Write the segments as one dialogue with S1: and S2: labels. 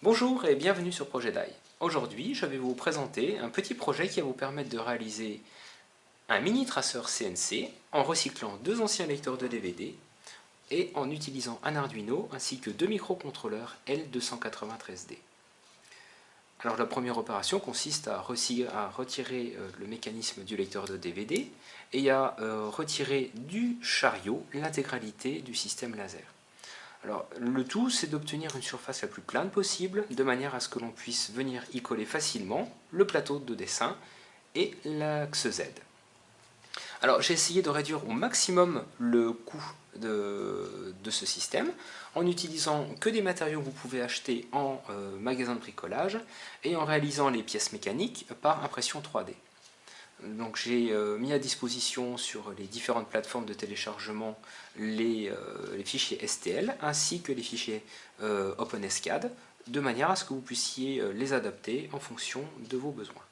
S1: Bonjour et bienvenue sur Projet DAI. Aujourd'hui, je vais vous présenter un petit projet qui va vous permettre de réaliser un mini traceur CNC en recyclant deux anciens lecteurs de DVD et en utilisant un Arduino ainsi que deux microcontrôleurs L293D. Alors la première opération consiste à, retirer euh, le mécanisme du lecteur de DVD et à euh, retirer du chariot l'intégralité du système laser. Alors le tout c'est d'obtenir une surface la plus plane possible de manière à ce que l'on puisse venir y coller facilement le plateau de dessin et l'axe Z. Alors j'ai essayé de réduire au maximum le coût de, ce système en utilisant que des matériaux que vous pouvez acheter en euh, magasin de bricolage et en réalisant les pièces mécaniques par impression 3D. Donc j'ai euh, mis à disposition sur les différentes plateformes de téléchargement les, euh, fichiers STL ainsi que les fichiers OpenSCAD de manière à ce que vous puissiez les adapter en fonction de vos besoins.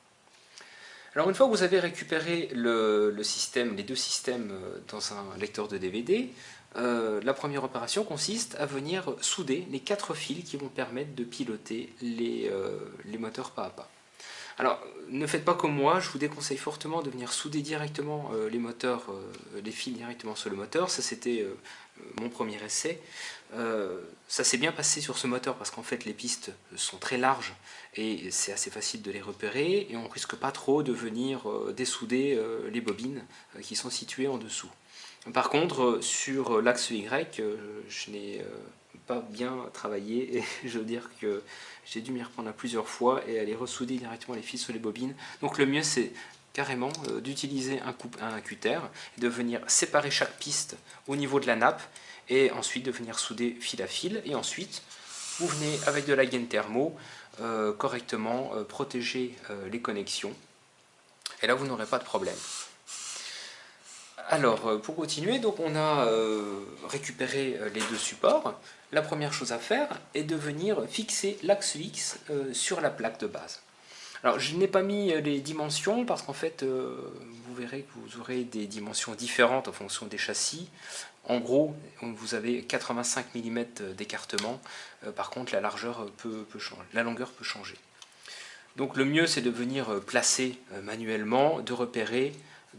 S1: Alors une fois que vous avez récupéré les deux systèmes euh, dans un lecteur de DVD, euh, la première opération consiste à venir souder les quatre fils qui vont permettre de piloter euh, les moteurs pas à pas. Alors, ne faites pas comme moi, je vous déconseille fortement de venir souder directement les moteurs, les fils directement sur le moteur. Ça, c'était mon premier essai. ça s'est bien passé sur ce moteur parce qu'en fait, les pistes sont très larges et c'est assez facile de les repérer et on risque pas trop de venir euh, dessouder euh, les bobines euh, qui sont situées en dessous. Par contre, sur l'axe Y, je n'ai pas bien travaillé et je veux dire que j'ai dû m'y reprendre à plusieurs fois et aller ressouder directement les fils sur les bobines. Donc le mieux c'est carrément d'utiliser un, un cutter de venir séparer chaque piste au niveau de la nappe et ensuite de venir souder fil à fil et ensuite vous venez avec de la gaine thermo euh, correctement euh, protéger euh, les connexions. Et là, vous n'aurez pas de problème. Alors, pour continuer, donc on a récupéré les deux supports. La première chose à faire est de venir fixer l'axe X sur la plaque de base. Alors, je n'ai pas mis les dimensions parce qu'en fait, vous verrez que vous aurez des dimensions différentes en fonction des châssis. En gros, vous avez 85 mm d'écartement, euh, par contre la largeur peut, changer, la longueur peut changer. Donc le mieux c'est de venir euh, placer euh, manuellement, de repérer,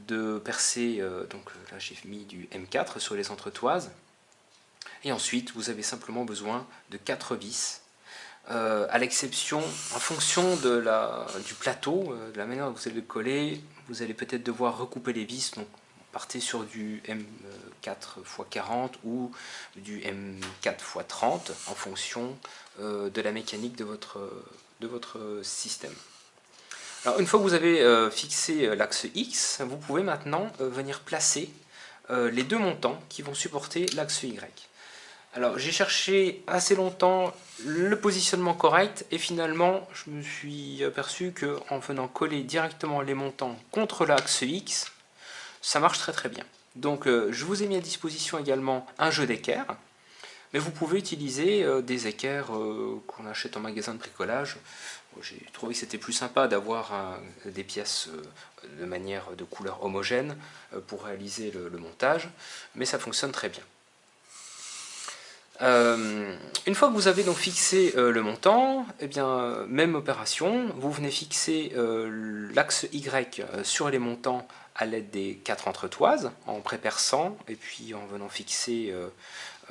S1: de percer, donc là j'ai mis du M4 sur les entretoises, et ensuite vous avez simplement besoin de 4 vis, à l'exception, en fonction de la, du plateau, de la manière dont vous allez le coller, vous allez peut-être devoir recouper les vis, donc partez sur du M4 x 40 ou du M4 x 30 en fonction euh, de la mécanique de votre, de votre système. Une fois que vous avez euh, fixé euh, l'axe X, vous pouvez maintenant venir placer les deux montants qui vont supporter l'axe Y. Alors j'ai cherché assez longtemps le positionnement correct et finalement je me suis aperçu qu'en venant coller directement les montants contre l'axe X, ça marche très très bien. Donc euh, je vous ai mis à disposition également un jeu d'équerre, vous pouvez utiliser euh, des équerres euh, qu'on achète en magasin de bricolage. J'ai trouvé que c'était plus sympa d'avoir des pièces de manière de couleur homogène pour réaliser le, montage, mais ça fonctionne très bien. une fois que vous avez donc fixé le montant, eh bien, même opération, vous venez fixer l'axe Y sur les montants à l'aide des quatre entretoises, en préperçant et puis en venant fixer euh,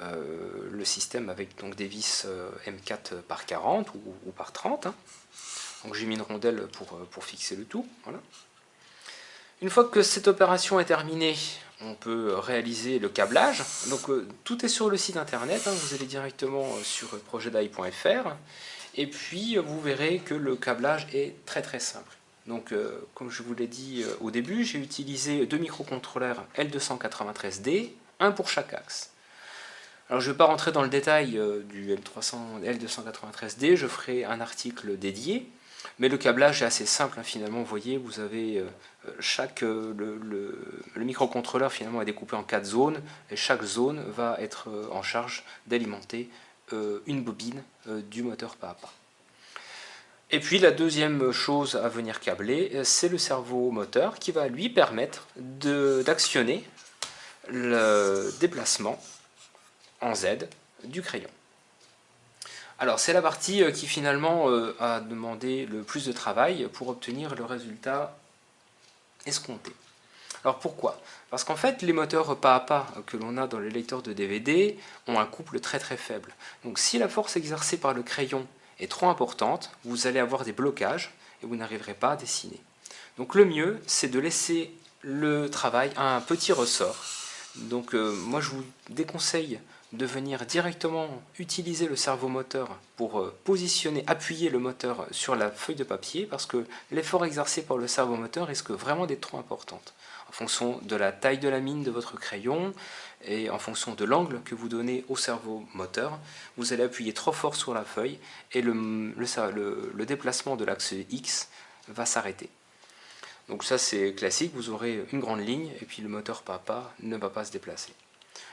S1: euh, le système avec donc des vis euh, M4 par 40 ou, par 30. Hein. Donc j'ai mis une rondelle pour, fixer le tout. Une fois que cette opération est terminée, on peut réaliser le câblage. Donc tout est sur le site internet, hein. vous allez directement sur projetdai.fr et puis vous verrez que le câblage est très très simple. Donc, euh, comme je vous l'ai dit euh, au début, j'ai utilisé deux microcontrôleurs L293D, un pour chaque axe. Alors, je ne vais pas rentrer dans le détail euh, du L300, L293D, je ferai un article dédié, mais le câblage est assez simple, hein, finalement, vous voyez, vous avez chaque, le, le, microcontrôleur finalement est découpé en quatre zones, et chaque zone va être en charge d'alimenter une bobine du moteur pas à pas. Et puis la deuxième chose à venir câbler, euh, c'est le cerveau moteur qui va lui permettre d'actionner le déplacement en Z du crayon. Alors c'est la partie euh, qui finalement euh, a demandé le plus de travail pour obtenir le résultat escompté. Alors pourquoi? Parce qu'en fait les moteurs pas à pas que l'on a dans les lecteurs de DVD ont un couple très très faible. Donc si la force exercée par le crayon est trop importante, vous allez avoir des blocages et vous n'arriverez pas à dessiner. Donc le mieux c'est de laisser le travail à un petit ressort. Donc euh, moi je vous déconseille de venir directement utiliser le cerveau moteur pour euh, positionner, appuyer le moteur sur la feuille de papier parce que l'effort exercé par le cerveau moteur risque vraiment d'être trop important. Fonction de la taille de la mine de votre crayon et en fonction de l'angle que vous donnez au cerveau moteur, vous allez appuyer trop fort sur la feuille et le, déplacement de l'axe X va s'arrêter. Donc ça c'est classique, vous aurez une grande ligne et puis le moteur papa ne va pas se déplacer.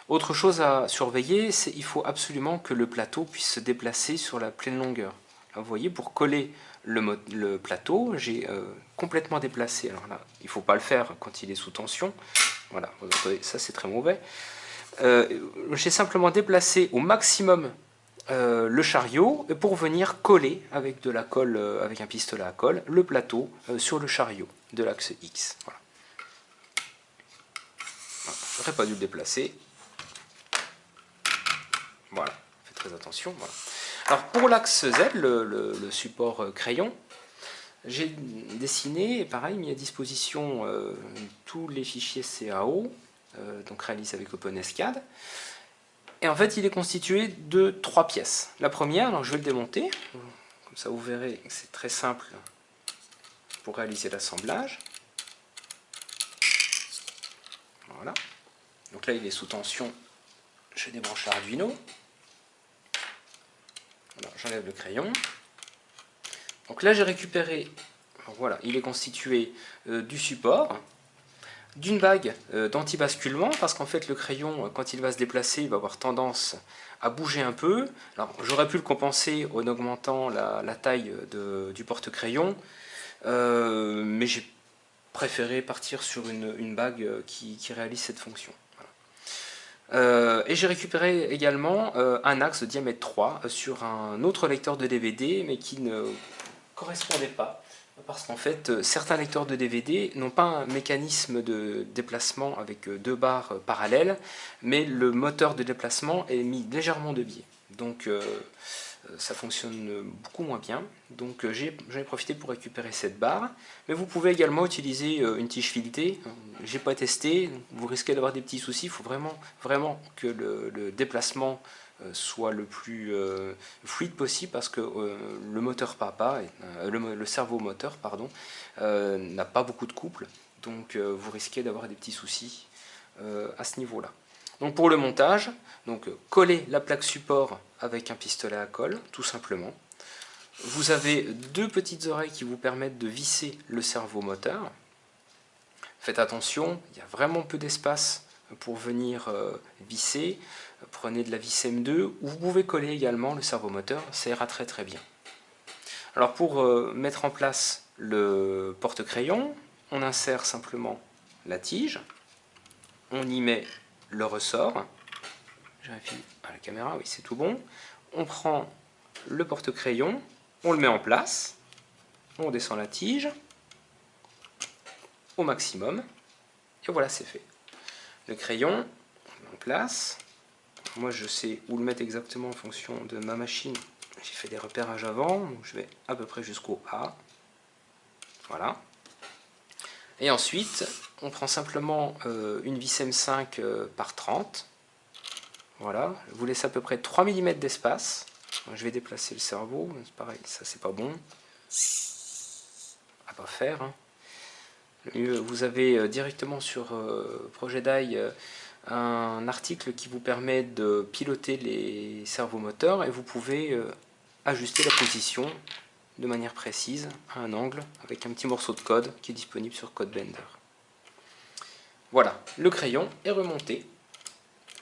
S1: Autre chose à surveiller, c'est qu'il faut absolument que le plateau puisse se déplacer sur la pleine longueur. vous voyez, pour coller le, plateau, j'ai euh, complètement déplacé. Alors là, il ne faut pas le faire quand il est sous tension. Voilà, ça c'est très mauvais. Euh, j'ai simplement déplacé au maximum euh, le chariot pour venir coller avec de la colle, avec un pistolet à colle, le plateau sur le chariot de l'axe X. Voilà. Je n'aurais pas dû le déplacer. Voilà, faites très attention. Alors pour l'axe Z, le, support euh, crayon, j'ai dessiné, pareil, mis à disposition euh, tous les fichiers CAO, euh, donc réalisés avec OpenSCAD. Et en fait, il est constitué de trois pièces. La première, alors je vais le démonter, comme ça vous verrez que c'est très simple pour réaliser l'assemblage. Voilà. Donc là, il est sous tension. Je débranche l'Arduino j'enlève le crayon. Donc là, j'ai récupéré, voilà, il est constitué euh, du support, d'une bague euh, d'anti-basculement, parce qu'en fait, le crayon, euh, quand il va se déplacer, il va avoir tendance à bouger un peu. Alors, j'aurais pu le compenser en augmentant la, taille du porte-crayon, mais j'ai préféré partir sur une, bague qui réalise cette fonction. Euh, et j'ai récupéré également euh, un axe de diamètre 3 euh, sur un autre lecteur de DVD, mais qui ne correspondait pas. Parce qu'en fait, certains lecteurs de DVD n'ont pas un mécanisme de déplacement avec deux barres parallèles, mais le moteur de déplacement est mis légèrement de biais. Donc ça fonctionne beaucoup moins bien. Donc euh, j'en ai, profité pour récupérer cette barre. Mais vous pouvez également utiliser euh, une tige filetée. J'ai pas testé, vous risquez d'avoir des petits soucis. Il faut vraiment, que le, déplacement soit le plus fluide possible parce que le moteur papa, le, cerveau moteur pardon, n'a pas beaucoup de couple. Donc vous risquez d'avoir des petits soucis à ce niveau-là. Donc pour le montage, donc coller la plaque support avec un pistolet à colle, tout simplement. Vous avez deux petites oreilles qui vous permettent de visser le cerveau moteur. Faites attention, il y a vraiment peu d'espace pour venir euh, visser. Prenez de la vis M2 ou vous pouvez coller également le cerveau moteur, ça ira très très bien. Alors pour euh, mettre en place le porte-crayon, on insère simplement la tige, on y met le ressort. Je à la caméra, oui c'est tout bon. On prend le porte-crayon, on le met en place, on descend la tige au maximum, et voilà c'est fait. Le crayon, on met en place. Moi je sais où le mettre exactement en fonction de ma machine. J'ai fait des repérages avant, donc je vais à peu près jusqu'au A. Voilà. Et ensuite, on prend simplement euh, une vis M5 euh, par 30. Voilà, vous laissez à peu près 3 mm d'espace. Je vais déplacer le cerveau, c'est pareil, ça c'est pas bon. À pas faire. Hein. Vous avez euh, directement sur Projet d'AI un article qui vous permet de piloter les cerveaux moteurs et vous pouvez ajuster la position de manière précise à un angle avec un petit morceau de code qui est disponible sur CodeBlender. Voilà, le crayon est remonté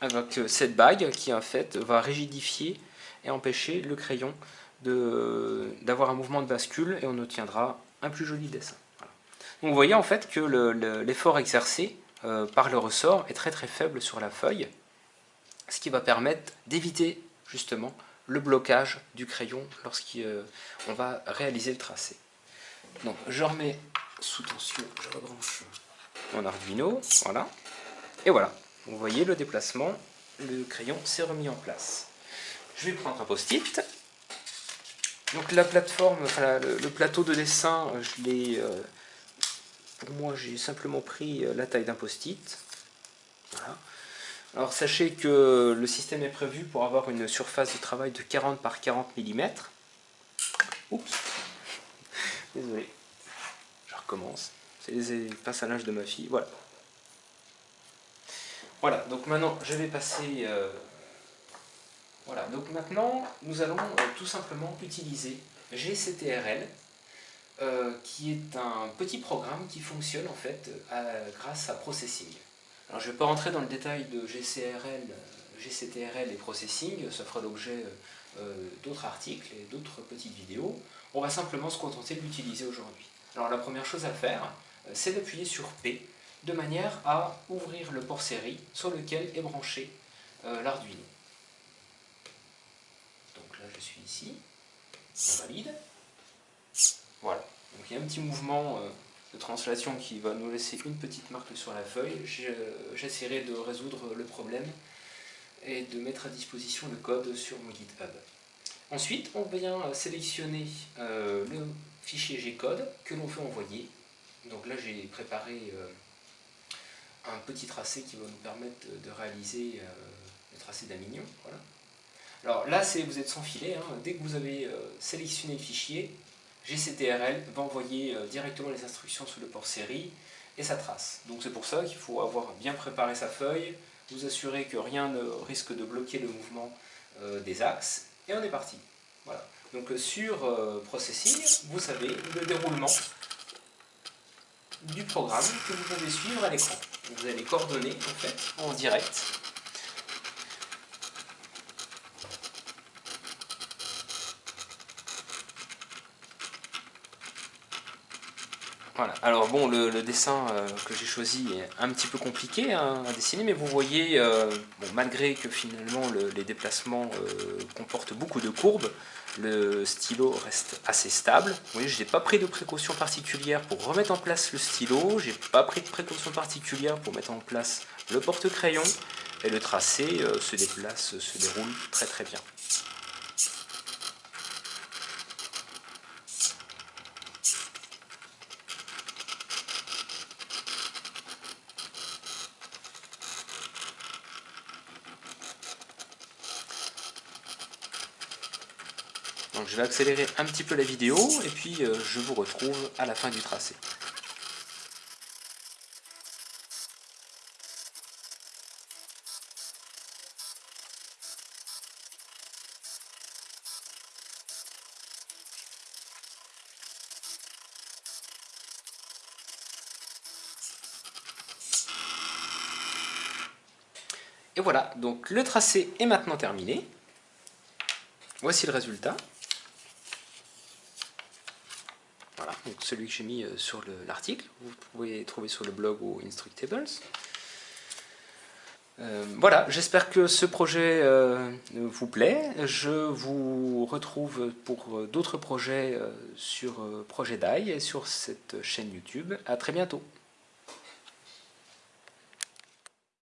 S1: avec cette bague qui en fait va rigidifier et empêcher le crayon d'avoir un mouvement de bascule et on obtiendra un plus joli dessin. Donc vous voyez en fait que l'effort exercé euh, par le ressort est très très faible sur la feuille, ce qui va permettre d'éviter justement le blocage du crayon lorsqu'on va réaliser le tracé. Donc je remets sous tension, je rebranche mon Arduino, voilà. Et voilà, vous voyez le déplacement, le crayon s'est remis en place. Je vais prendre un post-it. Donc la plateforme, le, plateau de dessin, je l'ai, euh, pour moi j'ai simplement pris euh, la taille d'un post-it. Voilà. Alors sachez que le système est prévu pour avoir une surface de travail de 40 par 40 mm. Oups, désolé, je recommence. C'est les passages de ma fille, voilà. Voilà, donc maintenant je vais passer... Euh, voilà, donc maintenant nous allons euh, tout simplement utiliser GCTRL, euh, qui est un petit programme qui fonctionne en fait grâce à Processing. Alors je ne vais pas rentrer dans le détail de GCTRL et Processing, ça fera l'objet d'autres articles et d'autres petites vidéos. On va simplement se contenter de l'utiliser aujourd'hui. Alors la première chose à faire, c'est d'appuyer sur P, de manière à ouvrir le port série sur lequel est branché euh, l'Arduino. Donc là je suis ici, on valide. Voilà, donc il y a un petit mouvement euh, de translation qui va nous laisser une petite marque sur la feuille. J'essaierai de résoudre le problème et de mettre à disposition le code sur mon GitHub. Ensuite, on vient sélectionner euh, le fichier G-code que l'on veut envoyer. Donc là, j'ai préparé un petit tracé qui va nous permettre de réaliser euh, le tracé d'un mignon. Voilà. Alors là, vous êtes sans filet. Hein. Dès que vous avez euh, sélectionné le fichier, GCTRL va envoyer euh, directement les instructions sur le port série et sa trace. Donc c'est pour ça qu'il faut avoir bien préparé sa feuille, vous assurer que rien ne risque de bloquer le mouvement des axes, et on est parti. Voilà. Donc sur Processing, vous savez le déroulement du programme que vous pouvez suivre à l'écran. Vous avez les coordonnées en fait en direct. Voilà. Alors bon, le, dessin euh, que j'ai choisi est un petit peu compliqué hein, à dessiner, mais vous voyez, euh, malgré que finalement les déplacements euh, comportent beaucoup de courbes, le stylo reste assez stable. Vous voyez, je n'ai pas pris de précautions particulières pour remettre en place le stylo, j'ai pas pris de précautions particulières pour mettre en place le porte-crayon, et le tracé se déplace, se déroule très très bien. Je vais accélérer un petit peu la vidéo et puis euh, je vous retrouve à la fin du tracé. Et voilà, donc le tracé est maintenant terminé. Voici le résultat. Celui que j'ai mis euh, sur l'article, vous pouvez trouver sur le blog ou Instructables. Euh, voilà, j'espère que ce projet euh, vous plaît. Je vous retrouve pour d'autres projets sur Projet DAI et sur cette chaîne YouTube. A très bientôt